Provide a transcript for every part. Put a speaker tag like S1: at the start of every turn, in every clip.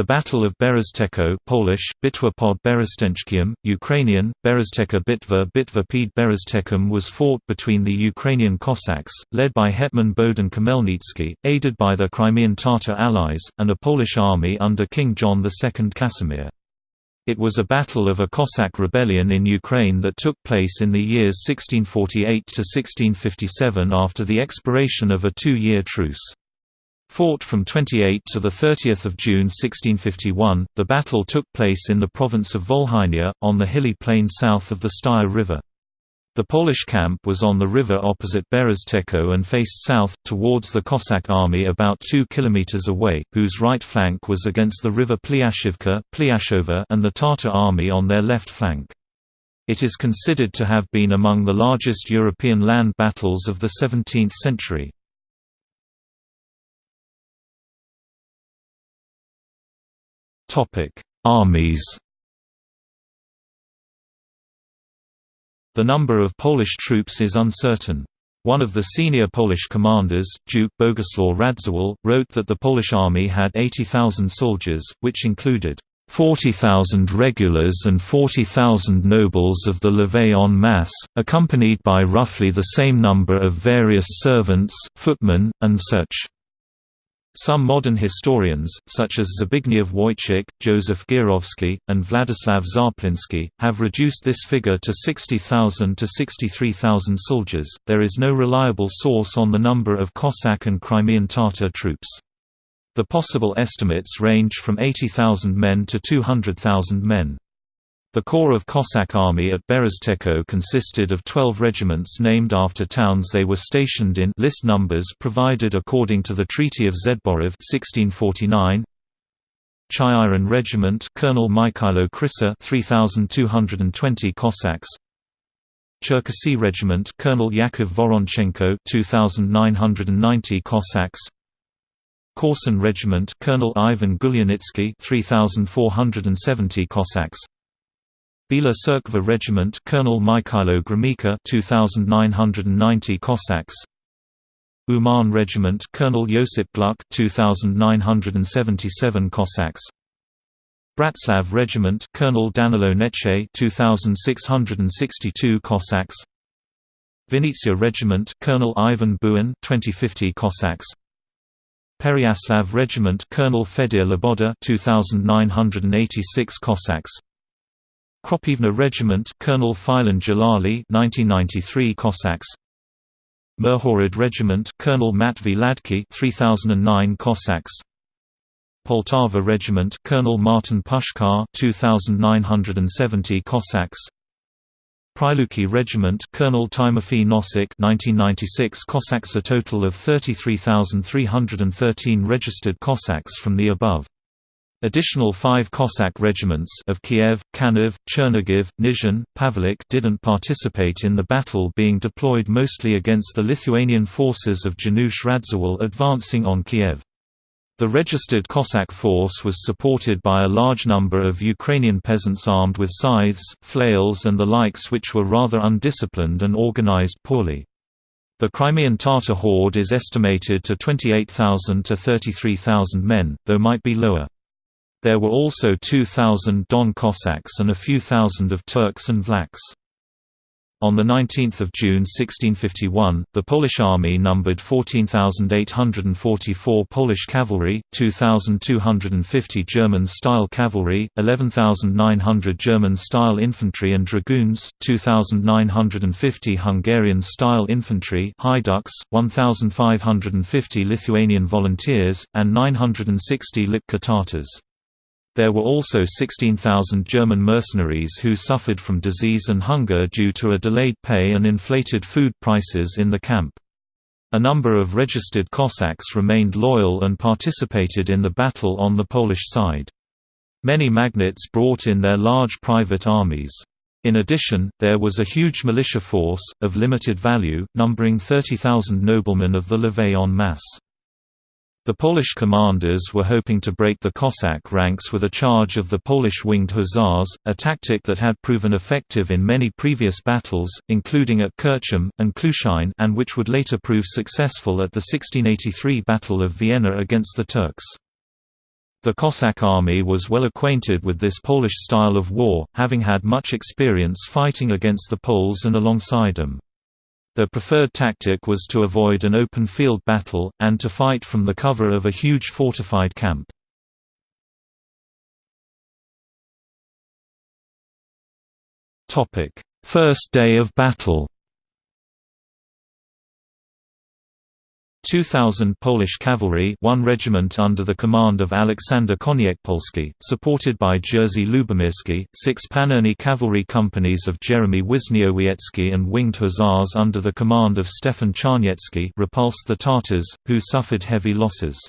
S1: The Battle of Berestechko Polish, Bitwa pod Berestęckiem, Ukrainian, Bereztecka Bitva Bitva Pід Berezteckem was fought between the Ukrainian Cossacks, led by Hetman Bohdan Khmelnytsky, aided by their Crimean Tatar allies, and a Polish army under King John II Casimir. It was a battle of a Cossack rebellion in Ukraine that took place in the years 1648–1657 after the expiration of a two-year truce. Fought from 28 to 30 June 1651, the battle took place in the province of Volhynia, on the hilly plain south of the Styr River. The Polish camp was on the river opposite Berestechko and faced south, towards the Cossack army about 2 km away, whose right flank was against the river Plyashivka and the Tatar army on their left flank. It is considered to have been among the largest European land battles of the 17th century. Topic: Armies. The number of Polish troops is uncertain. One of the senior Polish commanders, Duke Boguslaw Radziwill, wrote that the Polish army had 80,000 soldiers, which included 40,000 regulars and 40,000 nobles of the levée en masse, accompanied by roughly the same number of various servants, footmen, and such. Some modern historians, such as Zbigniew Wojcik, Joseph Gierowski, and Władysław Czapliński, have reduced this figure to 60,000 to 63,000 soldiers. There is no reliable source on the number of Cossack and Crimean Tatar troops. The possible estimates range from 80,000 men to 200,000 men. The Corps of Cossack Army at Berestechko consisted of 12 regiments named after towns they were stationed in. List numbers provided according to the Treaty of Zborów 1649. Chyhyryn Regiment Colonel Mikhailo Krysa 3220 Cossacks. Cherkasy Regiment Colonel Yakov Voronchenko 2990 Cossacks. Korsun Regiment Colonel Ivan Gulyanitsky 3470 Cossacks Bila Tserkva Regiment Colonel Mikhailo Gromyko 2990 Cossacks. Uman Regiment Colonel Josip Gluck 2977 Cossacks. Bratslav Regiment Colonel Danilo Neche 2662 Cossacks. Vinnytsia Regiment Colonel Ivan Buin 2050 Cossacks. Pereyaslav Regiment Colonel Fedir Loboda 2986 Cossacks Kropivna Regiment Colonel Filan Jalali 1993 Cossacks. Mirhorod Regiment Colonel Matvey Ladky 3009 Cossacks. Poltava Regiment Colonel Martin Pushkar 2970 Cossacks. Priluki Regiment Colonel Timofey Nosik 1996 Cossacks. A total of 33,313 registered Cossacks from the above Additional five Cossack regiments of Kiev, Kaniv, Chernigiv, Nizhyn, Pavelik didn't participate in the battle being deployed mostly against the Lithuanian forces of Janusz Radziwill advancing on Kiev. The registered Cossack force was supported by a large number of Ukrainian peasants armed with scythes, flails and the likes which were rather undisciplined and organized poorly. The Crimean Tatar horde is estimated to 28,000 to 33,000 men, though might be lower. There were also 2,000 Don Cossacks and a few thousand of Turks and Vlachs. On 19 June 1651, the Polish army numbered 14,844 Polish cavalry, 2,250 German-style cavalry, 11,900 German-style infantry and dragoons, 2,950 Hungarian-style infantry Haiduks, 1,550 Lithuanian volunteers, and 960 Lipka Tatars. There were also 16,000 German mercenaries who suffered from disease and hunger due to a delayed pay and inflated food prices in the camp. A number of registered Cossacks remained loyal and participated in the battle on the Polish side. Many magnates brought in their large private armies. In addition, there was a huge militia force, of limited value, numbering 30,000 noblemen of the levée en masse. The Polish commanders were hoping to break the Cossack ranks with a charge of the Polish winged hussars, a tactic that had proven effective in many previous battles, including at Kircholm, and Klushin and which would later prove successful at the 1683 Battle of Vienna against the Turks. The Cossack army was well acquainted with this Polish style of war, having had much experience fighting against the Poles and alongside them. Their preferred tactic was to avoid an open field battle, and to fight from the cover of a huge fortified camp. First day of battle 2,000 Polish cavalry one regiment under the command of Aleksander Koniecpolski, supported by Jerzy Lubomirski, six Pancerny cavalry companies of Jeremy Wisniowiecki and winged hussars under the command of Stefan Czarniecki repulsed the Tatars, who suffered heavy losses.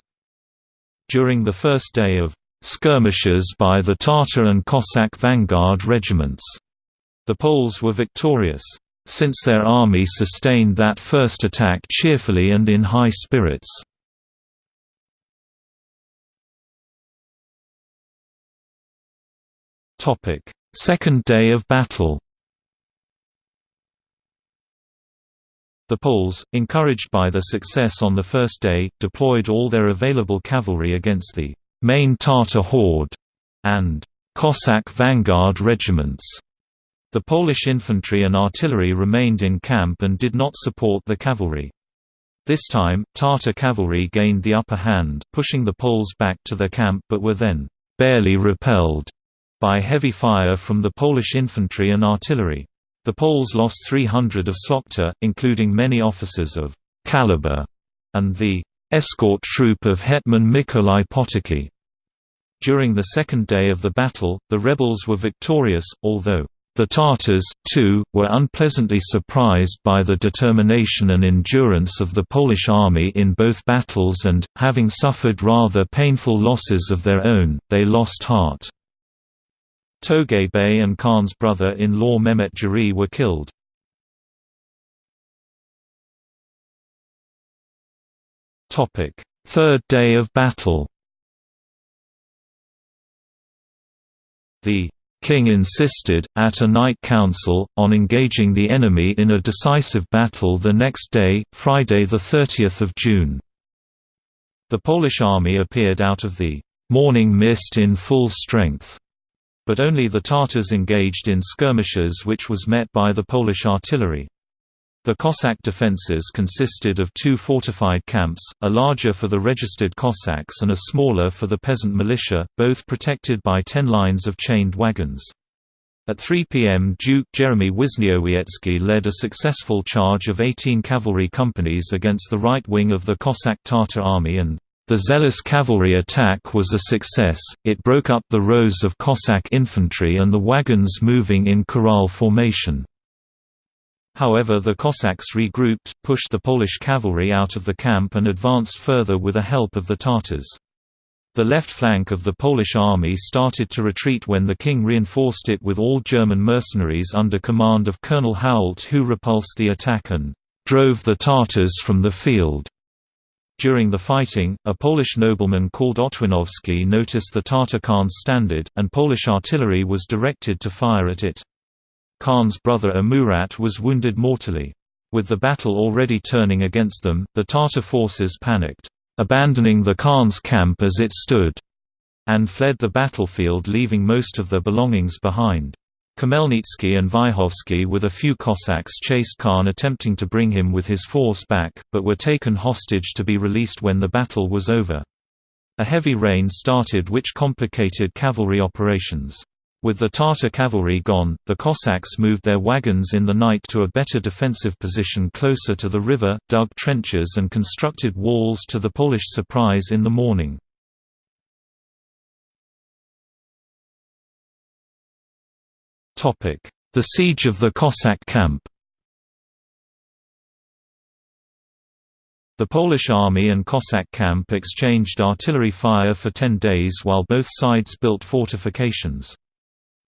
S1: During the first day of skirmishes by the Tatar and Cossack vanguard regiments, the Poles were victorious since their army sustained that first attack cheerfully and in high spirits. Second day of battle The Poles, encouraged by their success on the first day, deployed all their available cavalry against the main Tatar horde and Cossack vanguard regiments. The Polish infantry and artillery remained in camp and did not support the cavalry. This time, Tatar cavalry gained the upper hand, pushing the Poles back to their camp but were then barely repelled by heavy fire from the Polish infantry and artillery. The Poles lost 300 of Szlachta, including many officers of caliber, and the escort troop of Hetman Mikołaj Potocki. During the second day of the battle, the rebels were victorious, although the Tatars, too, were unpleasantly surprised by the determination and endurance of the Polish army in both battles and, having suffered rather painful losses of their own, they lost heart. Togay Bey and Khan's brother-in-law Mehmet Juri were killed. Third day of battle The King insisted, at a night council, on engaging the enemy in a decisive battle the next day, Friday 30 June. The Polish army appeared out of the morning mist in full strength. But only the Tatars engaged in skirmishes which was met by the Polish artillery. The Cossack defences consisted of two fortified camps, a larger for the registered Cossacks and a smaller for the peasant militia, both protected by ten lines of chained wagons. At 3 p.m. Duke Jeremy Wisniowiecki led a successful charge of 18 cavalry companies against the right wing of the Cossack Tatar army and the zealous cavalry attack was a success, it broke up the rows of Cossack infantry and the wagons moving in corral formation. However the Cossacks regrouped, pushed the Polish cavalry out of the camp and advanced further with the help of the Tatars. The left flank of the Polish army started to retreat when the king reinforced it with all German mercenaries under command of Colonel Hault who repulsed the attack and drove the Tatars from the field. During the fighting, a Polish nobleman called Otwinowski noticed the Tatar Khan's standard, and Polish artillery was directed to fire at it. Khan's brother Amurat was wounded mortally. With the battle already turning against them, the Tatar forces panicked, abandoning the Khan's camp as it stood, and fled the battlefield leaving most of their belongings behind. Khmelnytsky and Vyhovsky with a few Cossacks chased Khan attempting to bring him with his force back, but were taken hostage to be released when the battle was over. A heavy rain started which complicated cavalry operations. With the Tatar cavalry gone, the Cossacks moved their wagons in the night to a better defensive position closer to the river, dug trenches and constructed walls to the Polish surprise in the morning. The siege of the Cossack camp The Polish army and Cossack camp exchanged artillery fire for ten days while both sides built fortifications.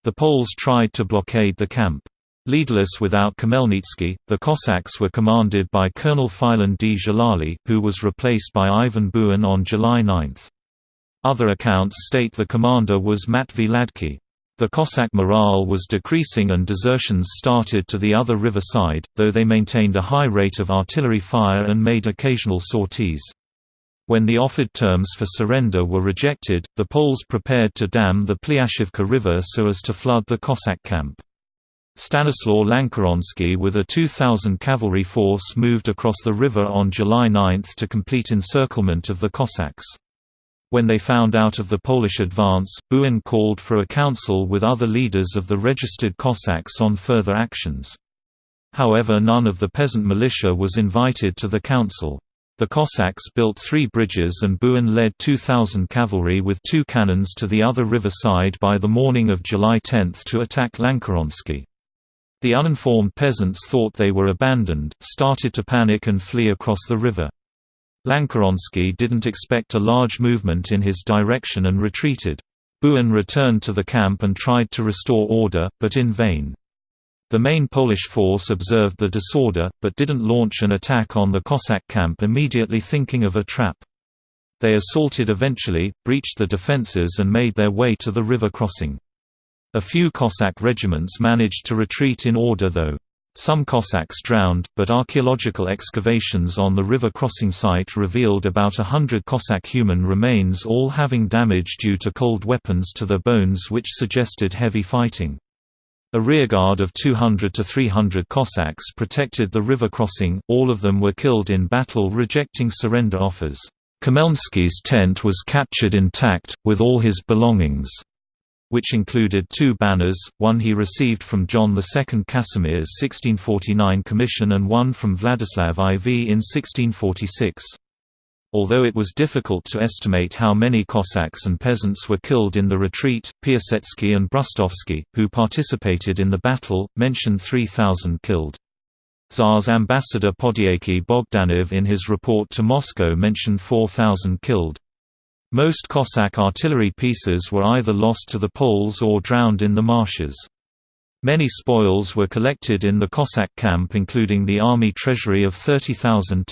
S1: The Poles tried to blockade the camp. Leaderless without Khmelnytsky, the Cossacks were commanded by Colonel Filan D. Who was replaced by Ivan Buin on July 9. Other accounts state the commander was Matvey Ladky. The Cossack morale was decreasing and desertions started to the other river side, though they maintained a high rate of artillery fire and made occasional sorties. When the offered terms for surrender were rejected, the Poles prepared to dam the Plyashivka River so as to flood the Cossack camp. Stanislaw Lanckoroński with a 2,000 cavalry force moved across the river on July 9 to complete encirclement of the Cossacks. When they found out of the Polish advance, Buin called for a council with other leaders of the registered Cossacks on further actions. However none of the peasant militia was invited to the council. The Cossacks built three bridges and Buin led 2,000 cavalry with two cannons to the other river side by the morning of July 10 to attack Lanckoroński. The uninformed peasants thought they were abandoned, started to panic and flee across the river. Lanckoroński didn't expect a large movement in his direction and retreated. Buin returned to the camp and tried to restore order, but in vain. The main Polish force observed the disorder, but didn't launch an attack on the Cossack camp immediately thinking of a trap. They assaulted eventually, breached the defences and made their way to the river crossing. A few Cossack regiments managed to retreat in order though. Some Cossacks drowned, but archaeological excavations on the river crossing site revealed about a hundred Cossack human remains all having damage due to cold weapons to their bones which suggested heavy fighting. A rearguard of 200 to 300 Cossacks protected the river crossing, all of them were killed in battle rejecting surrender offers. Khmelnytsky's tent was captured intact, with all his belongings which included two banners, one he received from John II Casimir's 1649 commission and one from Vladislav IV in 1646. Although it was difficult to estimate how many Cossacks and peasants were killed in the retreat, Piasecki and Brustovsky, who participated in the battle, mentioned 3,000 killed. Tsar's ambassador Podyakhy Bogdanov in his report to Moscow mentioned 4,000 killed. Most Cossack artillery pieces were either lost to the Poles or drowned in the marshes. Many spoils were collected in the Cossack camp including the army treasury of 30,000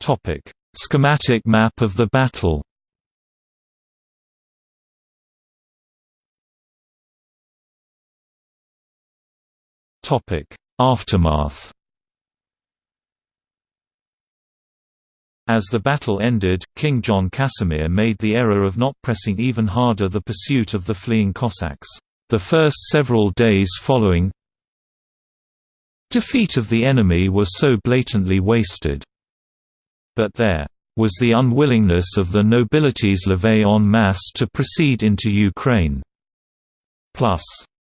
S1: thalers. Schematic map of the battle Topic: Aftermath As the battle ended, King John Casimir made the error of not pressing even harder the pursuit of the fleeing Cossacks. The first several days following defeat of the enemy were so blatantly wasted. But there was the unwillingness of the nobility's levée en masse to proceed into Ukraine. Plus,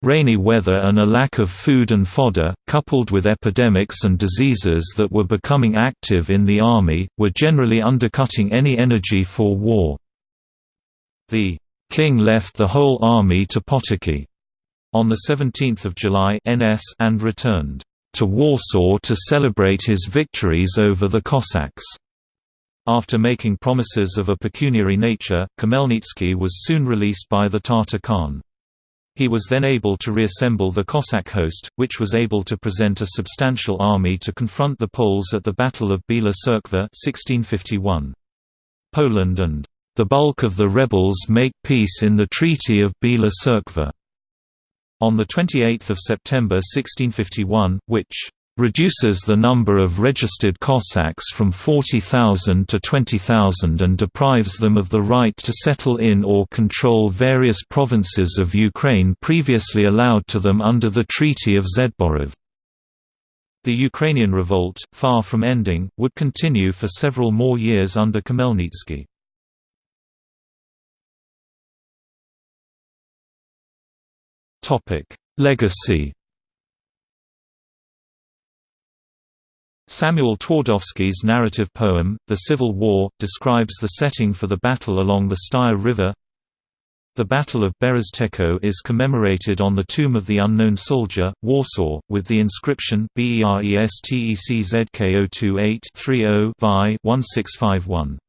S1: Rainy weather and a lack of food and fodder, coupled with epidemics and diseases that were becoming active in the army, were generally undercutting any energy for war. The king left the whole army to Potocki on 17 July NS and returned to Warsaw to celebrate his victories over the Cossacks. After making promises of a pecuniary nature, Khmelnytsky was soon released by the Tatar Khan. He was then able to reassemble the Cossack host, which was able to present a substantial army to confront the Poles at the Battle of Bila Tserkva 1651. Poland and the bulk of the rebels make peace in the Treaty of Bila Tserkva on 28 September 1651, which reduces the number of registered Cossacks from 40,000 to 20,000 and deprives them of the right to settle in or control various provinces of Ukraine previously allowed to them under the Treaty of Zborov. The Ukrainian revolt, far from ending, would continue for several more years under Khmelnytsky. Legacy Samuel Twardowski's narrative poem, The Civil War, describes the setting for the battle along the Styr River. The Battle of Berestechko is commemorated on the Tomb of the Unknown Soldier, Warsaw, with the inscription BERESTECZK028 30 1651